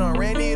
on Randy.